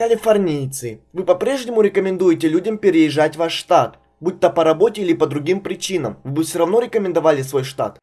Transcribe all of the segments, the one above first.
Калифорнийцы, вы по-прежнему рекомендуете людям переезжать в ваш штат? Будь то по работе или по другим причинам, вы бы все равно рекомендовали свой штат?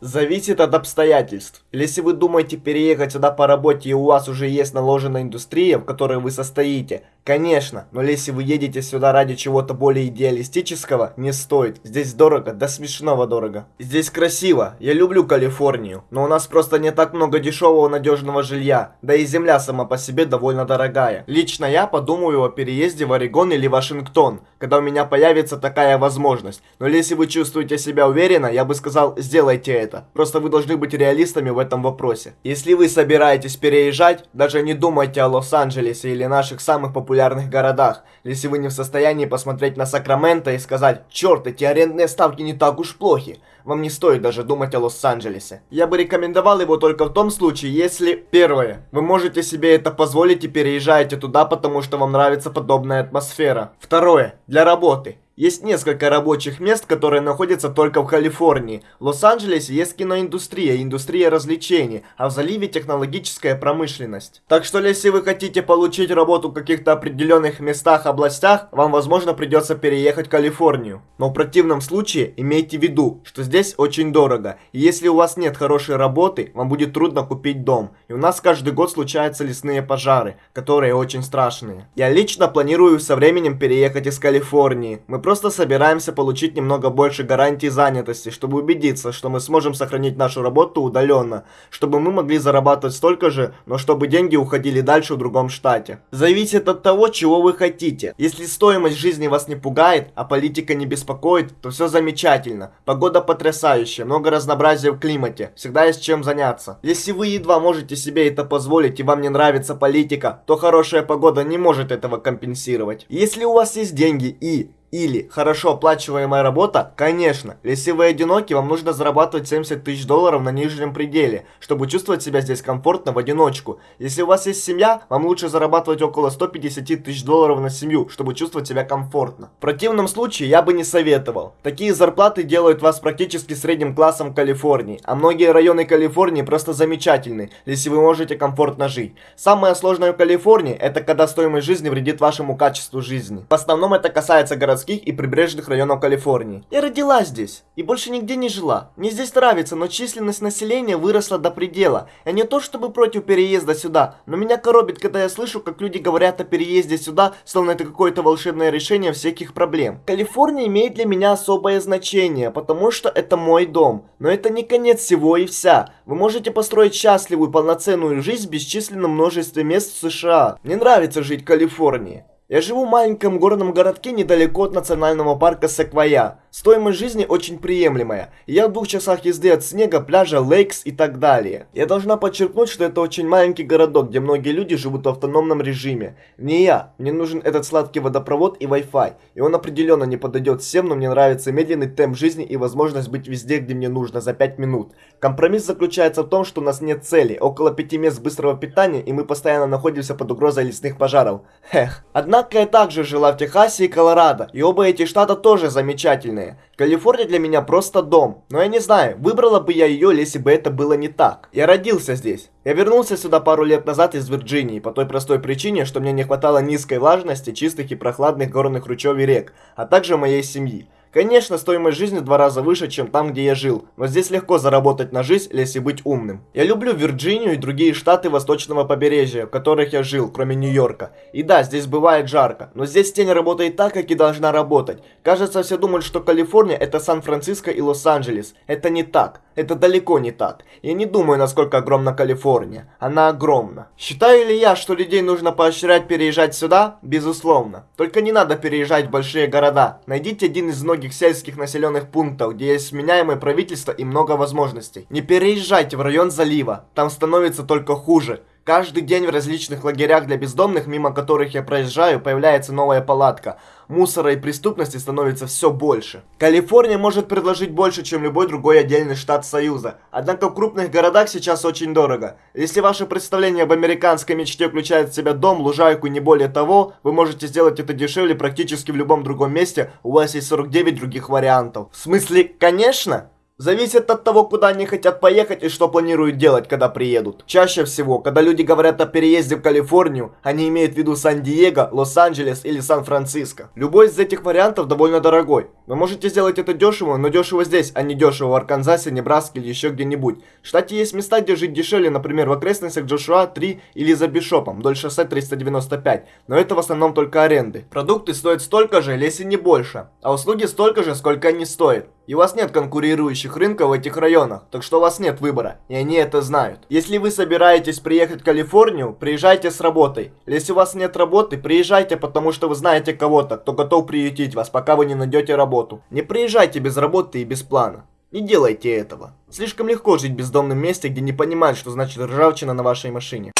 Зависит от обстоятельств. Если вы думаете переехать сюда по работе и у вас уже есть наложенная индустрия, в которой вы состоите, конечно, но если вы едете сюда ради чего-то более идеалистического, не стоит. Здесь дорого, до смешного дорого. Здесь красиво, я люблю Калифорнию, но у нас просто не так много дешевого надежного жилья, да и земля сама по себе довольно дорогая. Лично я подумаю о переезде в Орегон или Вашингтон, когда у меня появится такая возможность. Но если вы чувствуете себя уверенно, я бы сказал, сделайте это. Просто вы должны быть реалистами в этом вопросе. Если вы собираетесь переезжать, даже не думайте о Лос-Анджелесе или наших самых популярных городах. Если вы не в состоянии посмотреть на Сакраменто и сказать, черт, эти арендные ставки не так уж плохи, вам не стоит даже думать о Лос-Анджелесе. Я бы рекомендовал его только в том случае, если... Первое. Вы можете себе это позволить и переезжаете туда, потому что вам нравится подобная атмосфера. Второе. Для работы. Есть несколько рабочих мест, которые находятся только в Калифорнии. В Лос-Анджелесе есть киноиндустрия, индустрия развлечений, а в заливе технологическая промышленность. Так что если вы хотите получить работу в каких-то определенных местах, областях, вам возможно придется переехать в Калифорнию. Но в противном случае имейте в виду, что здесь очень дорого. И если у вас нет хорошей работы, вам будет трудно купить дом. И у нас каждый год случаются лесные пожары, которые очень страшные. Я лично планирую со временем переехать из Калифорнии. Мы просто собираемся получить немного больше гарантий занятости, чтобы убедиться, что мы сможем сохранить нашу работу удаленно, чтобы мы могли зарабатывать столько же, но чтобы деньги уходили дальше в другом штате. Зависит от того, чего вы хотите. Если стоимость жизни вас не пугает, а политика не беспокоит, то все замечательно. Погода потрясающая, много разнообразия в климате, всегда есть чем заняться. Если вы едва можете себе это позволить и вам не нравится политика, то хорошая погода не может этого компенсировать. Если у вас есть деньги и или хорошо оплачиваемая работа? Конечно. Если вы одиноки, вам нужно зарабатывать 70 тысяч долларов на нижнем пределе, чтобы чувствовать себя здесь комфортно в одиночку. Если у вас есть семья, вам лучше зарабатывать около 150 тысяч долларов на семью, чтобы чувствовать себя комфортно. В противном случае я бы не советовал. Такие зарплаты делают вас практически средним классом Калифорнии, а многие районы Калифорнии просто замечательны, если вы можете комфортно жить. Самое сложное в Калифорнии, это когда стоимость жизни вредит вашему качеству жизни. В основном это касается городских городских и прибрежных районов Калифорнии. Я родилась здесь и больше нигде не жила. Мне здесь нравится, но численность населения выросла до предела. Я не то чтобы против переезда сюда, но меня коробит, когда я слышу, как люди говорят о переезде сюда, словно это какое-то волшебное решение всех их проблем. Калифорния имеет для меня особое значение, потому что это мой дом. Но это не конец всего и вся. Вы можете построить счастливую полноценную жизнь в бесчисленном множестве мест в США. Мне нравится жить в Калифорнии. Я живу в маленьком горном городке недалеко от национального парка Секвоя. Стоимость жизни очень приемлемая. Я в двух часах езды от снега, пляжа, лейкс и так далее. Я должна подчеркнуть, что это очень маленький городок, где многие люди живут в автономном режиме. Не я. Мне нужен этот сладкий водопровод и Wi-Fi. И он определенно не подойдет всем, но мне нравится медленный темп жизни и возможность быть везде, где мне нужно, за 5 минут. Компромисс заключается в том, что у нас нет цели, около 5 мест быстрого питания, и мы постоянно находимся под угрозой лесных пожаров. Эх. Однако я также жила в Техасе и Колорадо, и оба эти штата тоже замечательные. Калифорния для меня просто дом, но я не знаю, выбрала бы я ее, если бы это было не так. Я родился здесь. Я вернулся сюда пару лет назад из Вирджинии, по той простой причине, что мне не хватало низкой влажности, чистых и прохладных горных ручьев и рек, а также моей семьи. Конечно, стоимость жизни в два раза выше, чем там, где я жил, но здесь легко заработать на жизнь, если быть умным. Я люблю Вирджинию и другие штаты восточного побережья, в которых я жил, кроме Нью-Йорка. И да, здесь бывает жарко, но здесь тень работает так, как и должна работать. Кажется, все думают, что Калифорния это Сан-Франциско и Лос-Анджелес. Это не так. Это далеко не так. Я не думаю, насколько огромна Калифорния. Она огромна. Считаю ли я, что людей нужно поощрять переезжать сюда? Безусловно. Только не надо переезжать в большие города. Найдите один из многих сельских населенных пунктов, где есть сменяемое правительство и много возможностей. Не переезжайте в район залива. Там становится только хуже. Каждый день в различных лагерях для бездомных, мимо которых я проезжаю, появляется новая палатка. Мусора и преступности становится все больше. Калифорния может предложить больше, чем любой другой отдельный штат Союза. Однако в крупных городах сейчас очень дорого. Если ваше представление об американской мечте включает в себя дом, лужайку и не более того, вы можете сделать это дешевле практически в любом другом месте, у вас есть 49 других вариантов. В смысле, конечно? Зависит от того, куда они хотят поехать и что планируют делать, когда приедут. Чаще всего, когда люди говорят о переезде в Калифорнию, они имеют в виду Сан-Диего, Лос-Анджелес или Сан-Франциско. Любой из этих вариантов довольно дорогой. Вы можете сделать это дешево, но дешево здесь, а не дешево в Арканзасе, Небраске или еще где-нибудь. В штате есть места, где жить дешевле, например, в окрестностях Джошуа 3 или за Бишопом, вдоль шоссе 395, но это в основном только аренды. Продукты стоят столько же, если не больше, а услуги столько же, сколько они стоят. И у вас нет конкурирующих рынков в этих районах, так что у вас нет выбора, и они это знают. Если вы собираетесь приехать в Калифорнию, приезжайте с работой. Если у вас нет работы, приезжайте, потому что вы знаете кого-то, кто готов приютить вас, пока вы не найдете работу. Не приезжайте без работы и без плана. Не делайте этого. Слишком легко жить в бездомном месте, где не понимают, что значит ржавчина на вашей машине.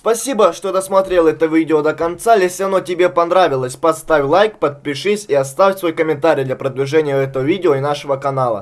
Спасибо, что досмотрел это видео до конца. Если оно тебе понравилось, поставь лайк, подпишись и оставь свой комментарий для продвижения этого видео и нашего канала.